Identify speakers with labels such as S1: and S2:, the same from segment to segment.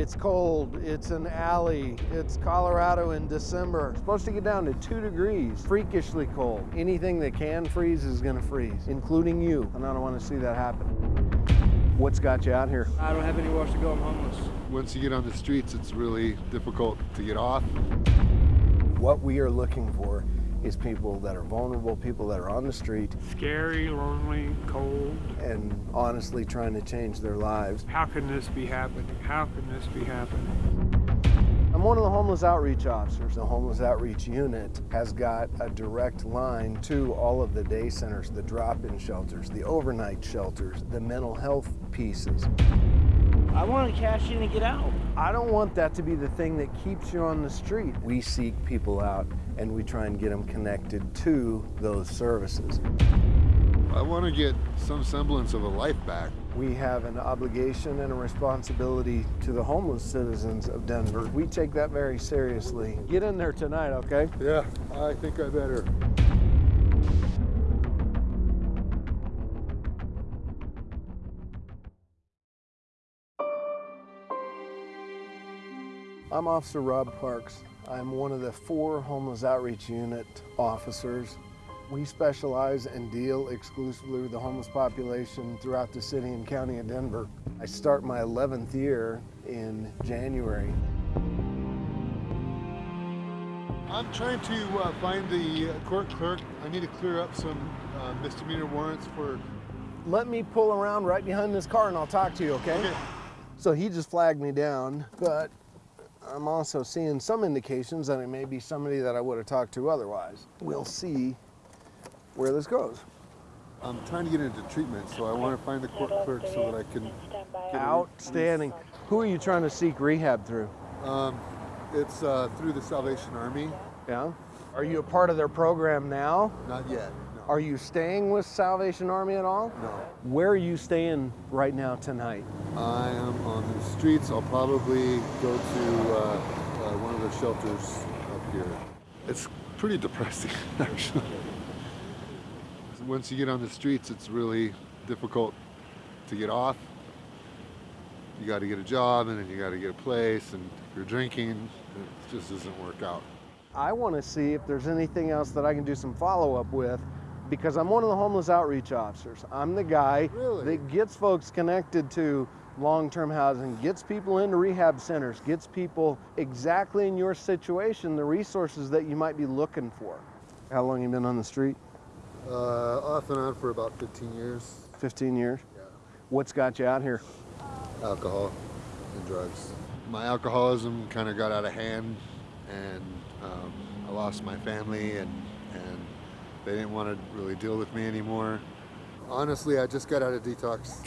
S1: It's cold, it's an alley, it's Colorado in December. It's supposed to get down to two degrees, freakishly cold. Anything that can freeze is gonna freeze, including you, and I don't wanna see that happen. What's got you out here?
S2: I don't have anywhere else to go. I'm homeless.
S3: Once you get on the streets, it's really difficult to get off.
S1: What we are looking for is people that are vulnerable, people that are on the street
S2: Scary, lonely, cold.
S1: and honestly trying to change their lives.
S2: How can this be happening? How can this be happening?
S1: I'm one of the homeless outreach officers. The homeless outreach unit has got a direct line to all of the day centers, the drop-in shelters, the overnight shelters, the mental health pieces.
S4: I want to cash in and get out.
S1: I don't want that to be the thing that keeps you on the street. We seek people out and we try and get them connected to those services.
S3: I want to get some semblance of a life back.
S1: We have an obligation and a responsibility to the homeless citizens of Denver. We take that very seriously. Get in there tonight, okay?
S3: Yeah, I think I better.
S1: I'm Officer Rob Parks. I'm one of the four homeless outreach unit officers. We specialize and deal exclusively with the homeless population throughout the city and county of Denver. I start my 11th year in January.
S3: I'm trying to uh, find the uh, court clerk. I need to clear up some uh, misdemeanor warrants for.
S1: Let me pull around right behind this car and I'll talk to you, okay?
S3: Okay.
S1: So he just flagged me down, but I'm also seeing some indications that it may be somebody that I would have talked to otherwise. We'll see where this goes.
S3: I'm trying to get into treatment, so I want to find the court clerk so that I can. get a-
S1: Outstanding. Who are you trying to seek rehab through?
S3: Um, it's uh, through the Salvation Army.
S1: Yeah. Are you a part of their program now?
S3: Not yet.
S1: Are you staying with Salvation Army at all?
S3: No.
S1: Where are you staying right now tonight?
S3: I am on the streets. I'll probably go to uh, uh, one of the shelters up here. It's pretty depressing, actually. Once you get on the streets, it's really difficult to get off. You got to get a job, and then you got to get a place, and if you're drinking, it just doesn't work out.
S1: I want to see if there's anything else that I can do some follow up with because I'm one of the homeless outreach officers. I'm the guy
S3: Really?
S1: that gets folks connected to long term housing, gets people into rehab centers, gets people exactly in your situation the resources that you might be looking for. How long you been on the street?
S3: Uh, off and on for about 15 years.
S1: 15 years?
S3: Yeah.
S1: What's got you out here?
S3: alcohol and drugs. My alcoholism kind of got out of hand, and um, I lost my family, and they didn't want to really deal with me anymore. Honestly, I just got out of detox,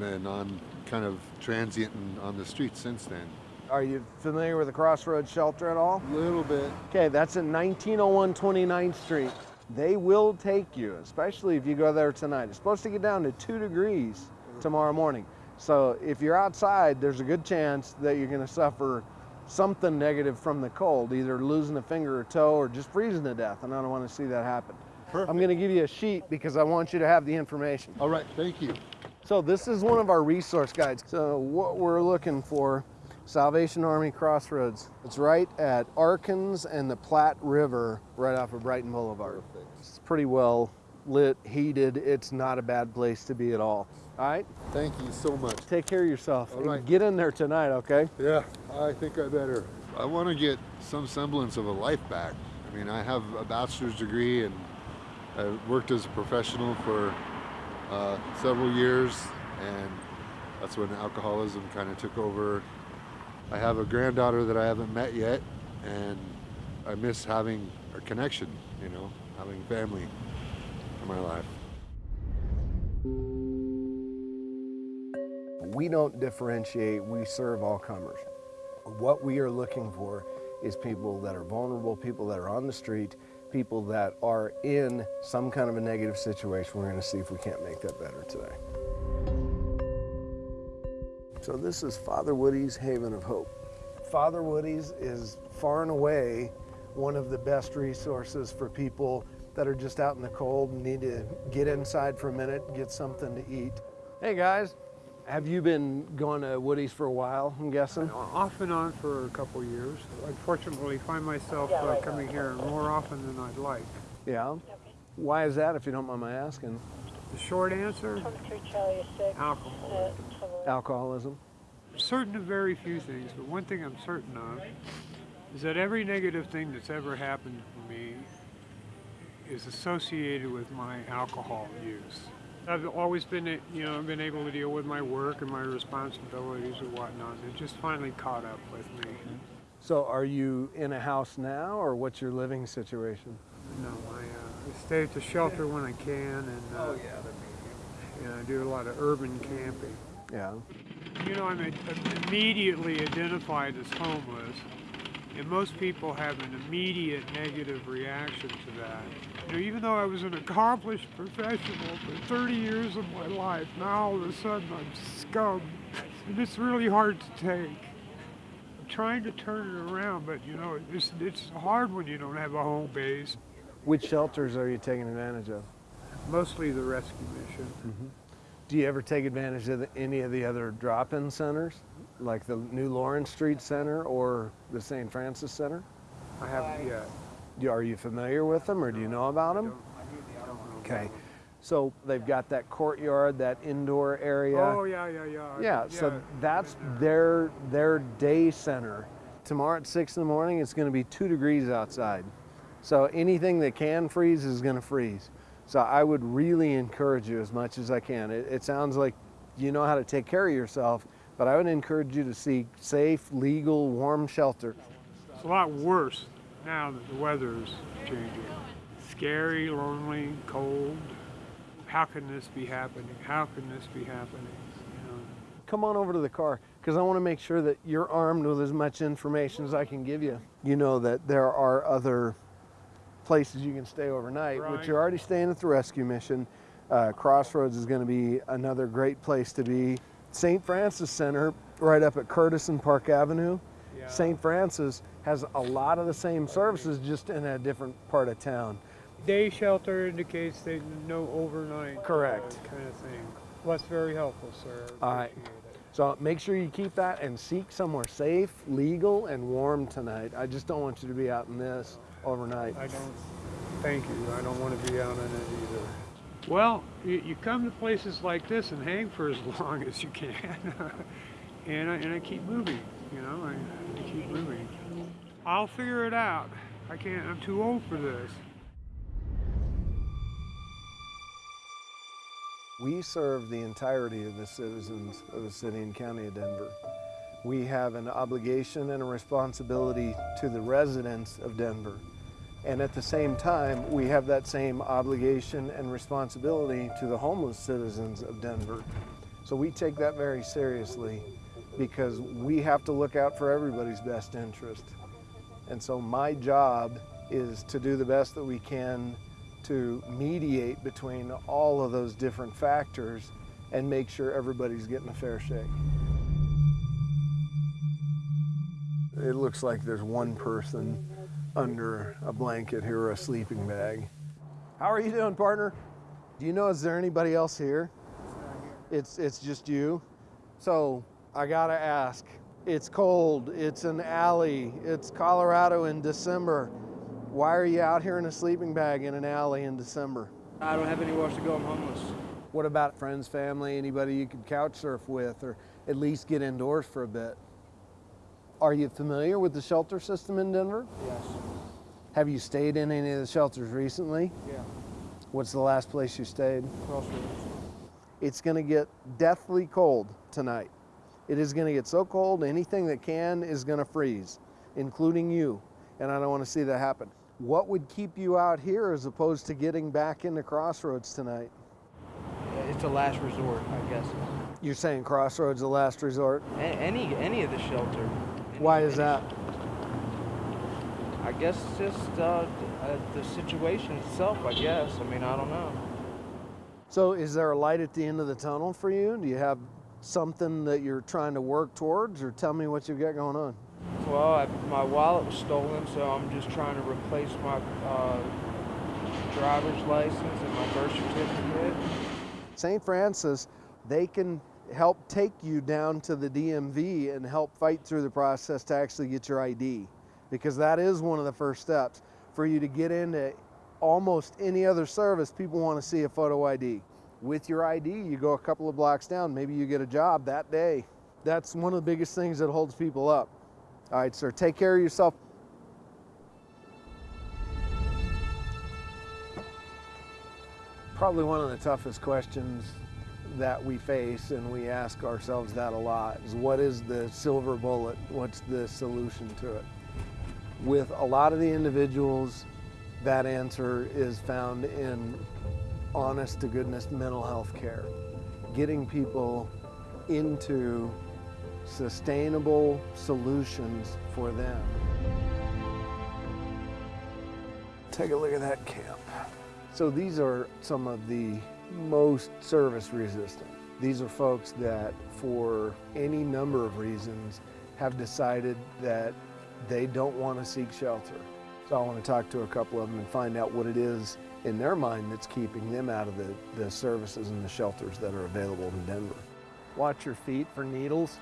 S3: and I'm kind of transient and on the streets since then.
S1: Are you familiar with the Crossroads Shelter at all?
S3: A little bit.
S1: Okay, that's at 1901 29th Street. They will take you, especially if you go there tonight. It's supposed to get down to two degrees tomorrow morning. So if you're outside, there's a good chance that you're going to suffer something negative from the cold, either losing a finger or toe or just freezing to death. And I don't want to see that happen.
S3: Perfect.
S1: I'm going to give you a sheet because I want you to have the information.
S3: All right, thank you.
S1: So this is one of our resource guides. So what we're looking for, Salvation Army Crossroads. It's right at Arkins and the Platte River, right off of Brighton Boulevard. It's pretty well lit, heated. It's not a bad place to be at all. All right,
S3: Thank you so much.
S1: take care of yourself.
S3: All
S1: and
S3: right.
S1: Get in there tonight, okay?
S3: Yeah, I think I better. I want to get some semblance of a life back. I mean, I have a bachelor's degree and I worked as a professional for uh, several years, and that's when alcoholism kind of took over. I have a granddaughter that I haven't met yet, and I miss having a connection, you know, having family in my life.
S1: We don't differentiate, we serve all comers. What we are looking for is people that are vulnerable, people that are on the street, people that are in some kind of a negative situation. We're going to see if we can't make that better today. So, this is Father Woody's Haven of Hope. Father Woody's is far and away one of the best resources for people that are just out in the cold and need to get inside for a minute, get something to eat. Hey guys, Have you been going to Woody's for a while, I'm guessing?
S2: Off and on for a couple years. Unfortunately, find myself uh, coming here more often than I'd like.
S1: Yeah. Why is that, if you don't mind my asking?
S2: The short answer,
S5: 23 Charlie 6.
S2: alcohol.
S5: Uh,
S1: Alcoholism?
S2: Certain of very few things, but one thing I'm certain of is that every negative thing that's ever happened to me is associated with my alcohol use. I've always been, you know, been able to deal with my work and my responsibilities and whatnot. and It just finally caught up with me.
S1: So are you in a house now, or what's your living situation?
S2: No, I, uh, I stay at the shelter when I can, and uh, yeah, I do a lot of urban camping.
S1: Yeah.
S2: You know, I'm, I'm immediately identified as homeless, and most people have an immediate negative reaction to that. You know, even though I was an accomplished professional for 30 years of my life, now all of a sudden I'm scum, and it's really hard to take. I'm trying to turn it around, but you know, it's, it's hard when you don't have a home base.
S1: Which shelters are you taking advantage of?
S2: Mostly the rescue mission. Mm-hmm.
S1: Do you ever take advantage of the, any of the other drop-in centers, like the New Lawrence Street Center or the St. Francis Center?
S2: I haven't yet.
S1: Do- Are you familiar with them, or do you know about them? Okay. So they've got that courtyard, that indoor area.
S2: Oh yeah, yeah, yeah. I-
S1: Yeah, so that's their their day center. Tomorrow at six in the morning, it's going to be two degrees outside. So anything that can freeze is going to freeze. So I would really encourage you as much as I can. It, it sounds like you know how to take care of yourself, but I would encourage you to seek safe, legal, warm shelter.
S2: It's a lot worse now that the weather is changing. Scary, lonely, cold. How can this be happening? How can this be happening? You know,
S1: Come on over to the car because I want to make sure that you're armed with as much information as I can give you. You know that there are other places you can stay overnight, which
S2: Right.
S1: you're already staying at the rescue mission. Uh, Crossroads is going to be another great place to be. St. Francis Center, right up at Curtis and Park Avenue.
S2: Yeah.
S1: St. Francis has a lot of the same services, just in a different part of town.
S2: day shelter indicates they no overnight. uh,
S1: Correct.
S2: kind of thing. Well, that's very helpful, sir.
S1: All right. So make sure you keep that and seek somewhere safe, legal, and warm tonight. I just don't want you to be out in this overnight.
S2: I don't. Thank you. I don't want to be out in it either. Well, you, you come to places like this and hang for as long as you can, and I, and I keep moving. You know, I, I keep moving. I'll figure it out. I can't. I'm too old for this.
S1: We serve the entirety of the citizens of the city and county of Denver. We have an obligation and a responsibility to the residents of Denver. And at the same time, we have that same obligation and responsibility to the homeless citizens of Denver. So we take that very seriously because we have to look out for everybody's best interest. And so my job is to do the best that we can to mediate between all of those different factors and make sure everybody's getting a fair shake. It looks like there's one person under a blanket here or a sleeping bag. How are you doing, partner? Do you know is there anybody else here? It's it's just you. So I gotta ask. It's cold. It's an alley. It's Colorado in December. Why are you out here in a sleeping bag in an alley in December?
S4: I don't have anywhere else to go. I'm homeless.
S1: What about friends, family, anybody you could couch surf with or at least get indoors for a bit? Are you familiar with the shelter system in Denver?
S4: Yes.
S1: Have you stayed in any of the shelters recently?
S4: Yeah.
S1: What's the last place you stayed?
S4: Crossroads.
S1: It's going to get deathly cold tonight. It is going to get so cold, anything that can is going to freeze, including you. And I don't want to see that happen. What would keep you out here as opposed to getting back into Crossroads tonight?
S4: Uh, it's a last resort, I guess.
S1: You're saying Crossroads the last resort?
S4: A- any any of the shelter.
S1: Why is that?
S4: I guess just uh, uh, the situation itself. I guess. I mean, I don't know.
S1: So, is there a light at the end of the tunnel for you? Do you have something that you're trying to work towards, or tell me what you've got going on?
S4: Well, I, my wallet was stolen, so I'm just trying to replace my uh, driver's license and my birth certificate.
S1: St. Francis, they can help take you down to the DMV and help fight through the process to actually get your ID. Because that is one of the first steps. For you to get into almost any other service, people want to see a photo ID. With your ID, you go a couple of blocks down, maybe you get a job that day. That's one of the biggest things that holds people up. All right, sir, take care of yourself. Probably one of the toughest questions that we face, and we ask ourselves that a lot, is what is the silver bullet? What's the solution to it? With a lot of the individuals, that answer is found in honest to goodness mental health care. Getting people into sustainable solutions for them. Take a look at that camp. So these are some of the most service resistant. These are folks that for any number of reasons have decided that they don't want to seek shelter. So I want to talk to a couple of them and find out what it is in their mind that's keeping them out of the, the services and the shelters that are available in Denver. Watch your feet for needles.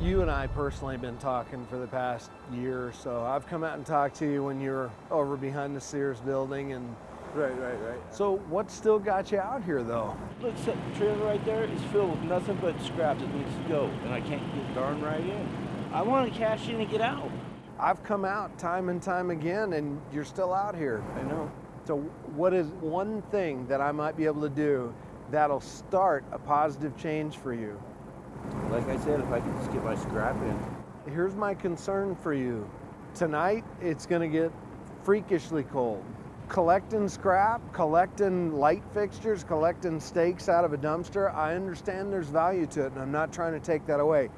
S1: You and I personally have been talking for the past year or so. I've come out and talked to you when you were over behind the Sears building and
S5: Right, right, right.
S1: so what still got you out here though?
S5: Look, the trailer right there is filled with nothing but scrap that needs to go, and I can't get darn right in. I want to cash in and get out.
S1: I've come out time and time again and you're still out here.
S5: I know.
S1: So what is one thing that I might be able to do that'll start a positive change for you?
S5: Like I said, if I could just get my scrap in.
S1: Here's my concern for you. Tonight it's going to get freakishly cold. Collecting scrap, collecting light fixtures, collecting stakes out of a dumpster, I understand there's value to it and I'm not trying to take that away.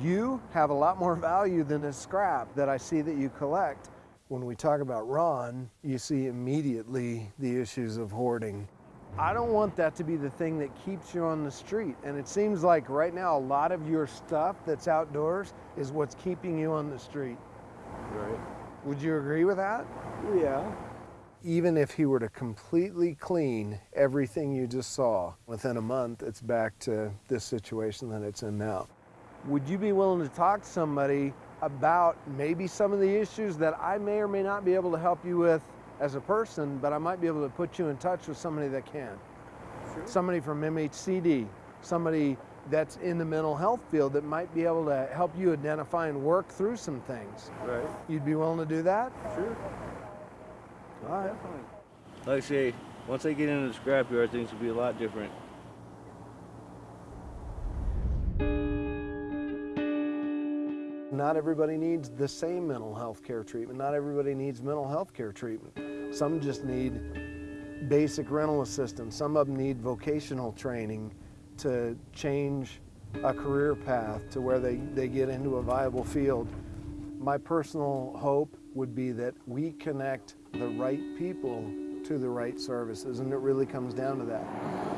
S1: You have a lot more value than the scrap that I see that you collect. When we talk about Ron, you see immediately the issues of hoarding. I don't want that to be the thing that keeps you on the street. And it seems like right now a lot of your stuff that's outdoors is what's keeping you on the street.
S5: Right.
S1: Would you agree with that?
S5: Yeah.
S1: Even if he were to completely clean everything you just saw, within a month it's back to this situation that it's in now. Would you be willing to talk to somebody about maybe some of the issues that I may or may not be able to help you with as a person, but I might be able to put you in touch with somebody that can?
S5: Sure.
S1: Somebody from MHCD, somebody that's in the mental health field that might be able to help you identify and work through some things.
S5: Right.
S1: You'd be willing to do that?
S5: Sure.
S1: All right.
S5: Definitely. Like I say, once I get into the scrapyard, things will be a lot different.
S1: Not everybody needs the same mental health care treatment. Not everybody needs mental health care treatment. Some just need basic rental assistance. Some of them need vocational training to change a career path to where they, they get into a viable field. My personal hope would be that we connect the right people to the right services, and it really comes down to that.